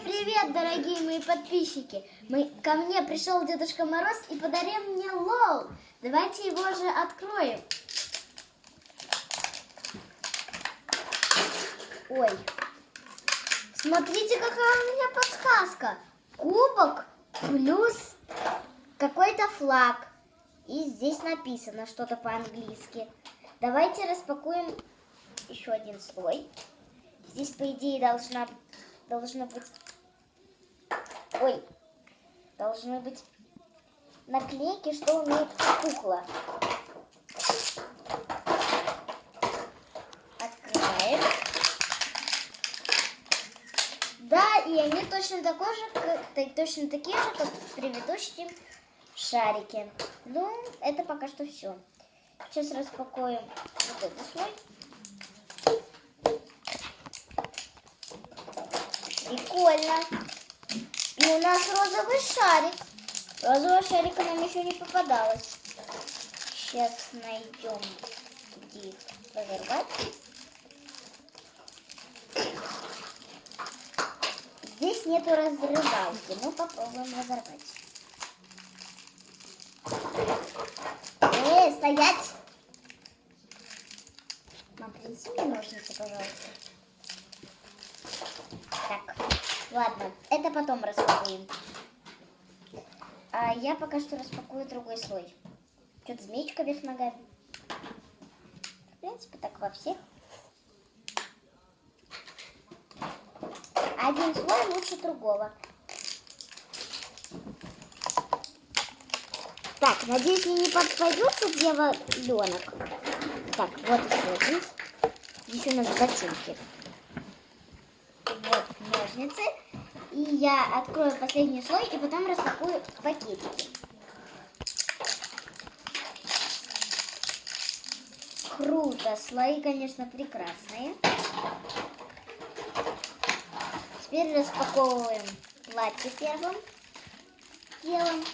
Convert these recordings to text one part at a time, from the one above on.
привет, дорогие мои подписчики! Мы, ко мне пришел Дедушка Мороз и подарил мне лол. Давайте его же откроем. Ой, смотрите, какая у меня подсказка. Кубок плюс какой-то флаг. И здесь написано что-то по-английски. Давайте распакуем еще один слой. Здесь, по идее, должна, должно быть... Ой, должны быть наклейки, что умеет кукла. Открываем. Да, и они точно, такой же, как, точно такие же, как в предыдущем шарике. Ну, это пока что все. Сейчас распакуем вот этот слой. Прикольно. И у нас розовый шарик. Розового шарика нам еще не попадалось. Сейчас найдем, где их разорвать. Здесь нету разрывалки. Мы попробуем разорвать. Эй, стоять! Мам, принеси мне ножницы, пожалуйста. Так, ладно, это потом распакуем. А я пока что распакую другой слой. Что-то змеечка вверх ногами. В принципе, так во всех. Один слой лучше другого. Так, надеюсь, мне не попадется дьяволенок. Так, вот еще один. Здесь у нас ботинки ножницы. И я открою последний слой и потом распакую пакетики. Круто. Слои, конечно, прекрасные. Теперь распаковываем платье первым делом.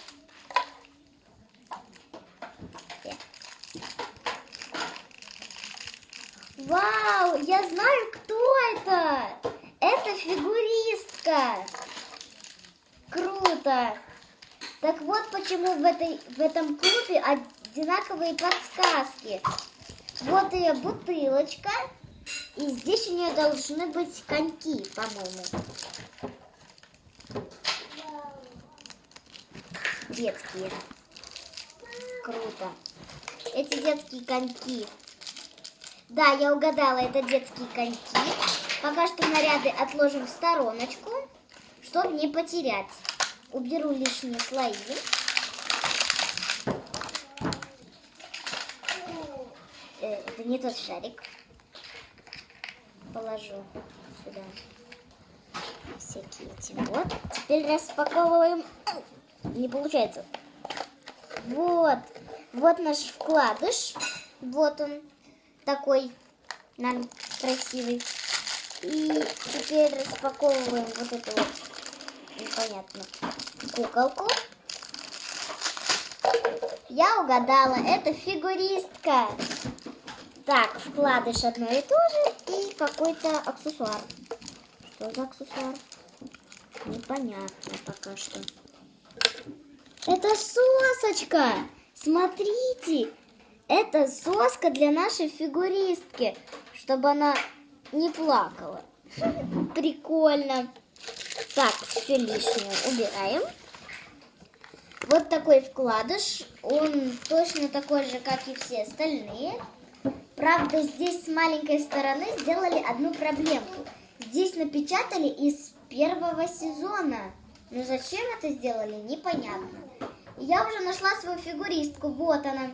Вау, я знаю, кто это! Фигуристка. Круто. Так вот почему в, этой, в этом клубе одинаковые подсказки. Вот ее бутылочка. И здесь у нее должны быть коньки, по-моему. Детские. Круто. Эти детские коньки. Да, я угадала, это детские коньки. Пока что наряды отложим в стороночку, чтобы не потерять. Уберу лишние слои. Э, это не тот шарик. Положу сюда всякие эти. Вот. Теперь распаковываем. Не получается. Вот. Вот наш вкладыш. Вот он такой нам красивый. И теперь распаковываем вот эту вот непонятно куколку. Я угадала, это фигуристка. Так, вкладыш одно и то же и какой-то аксессуар. Что за аксессуар? Непонятно пока что. Это сосочка! Смотрите! Это соска для нашей фигуристки, чтобы она не плакала. Прикольно. Так, все лишнее убираем. Вот такой вкладыш. Он точно такой же, как и все остальные. Правда, здесь с маленькой стороны сделали одну проблемку. Здесь напечатали из первого сезона. Но зачем это сделали, непонятно. Я уже нашла свою фигуристку. Вот она.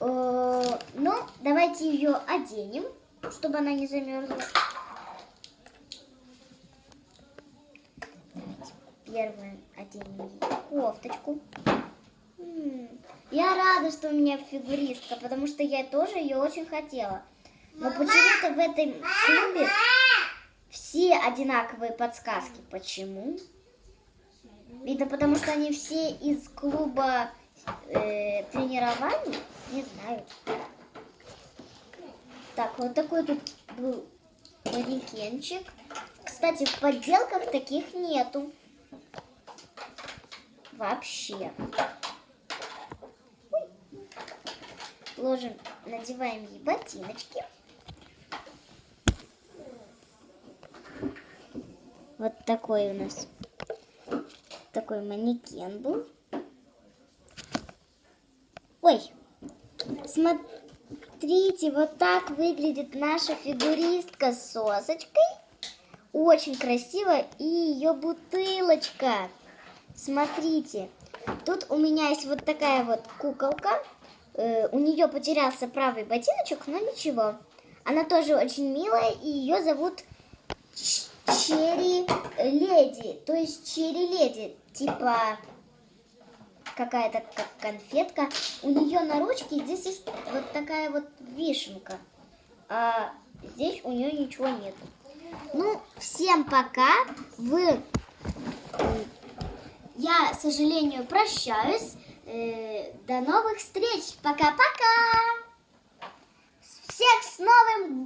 Э, ну, давайте ее оденем чтобы она не замерзла. Первое оденем кофточку. Я рада, что у меня фигуристка, потому что я тоже ее очень хотела. Но почему-то в этом клубе все одинаковые подсказки. Почему? Видно, потому что они все из клуба э, тренирования? Не знаю. Так, вот такой тут был манекенчик. кстати, в подделках таких нету. Вообще. Ложим, надеваем ей ботиночки. Вот такой у нас такой манекен был. Ой, смотрите, вот так выглядит наша фигуристка с сосочкой. Очень красиво. И ее бутылочка. Смотрите, тут у меня есть вот такая вот куколка. Э, у нее потерялся правый ботиночек, но ничего. Она тоже очень милая, и ее зовут Черри Леди. То есть Черри Леди, типа какая-то как конфетка. У нее на ручке здесь есть вот такая вот вишенка. А здесь у нее ничего нет. Ну, всем пока. Вы... Я, к сожалению, прощаюсь. Э, До новых встреч. Пока-пока. Всех с новым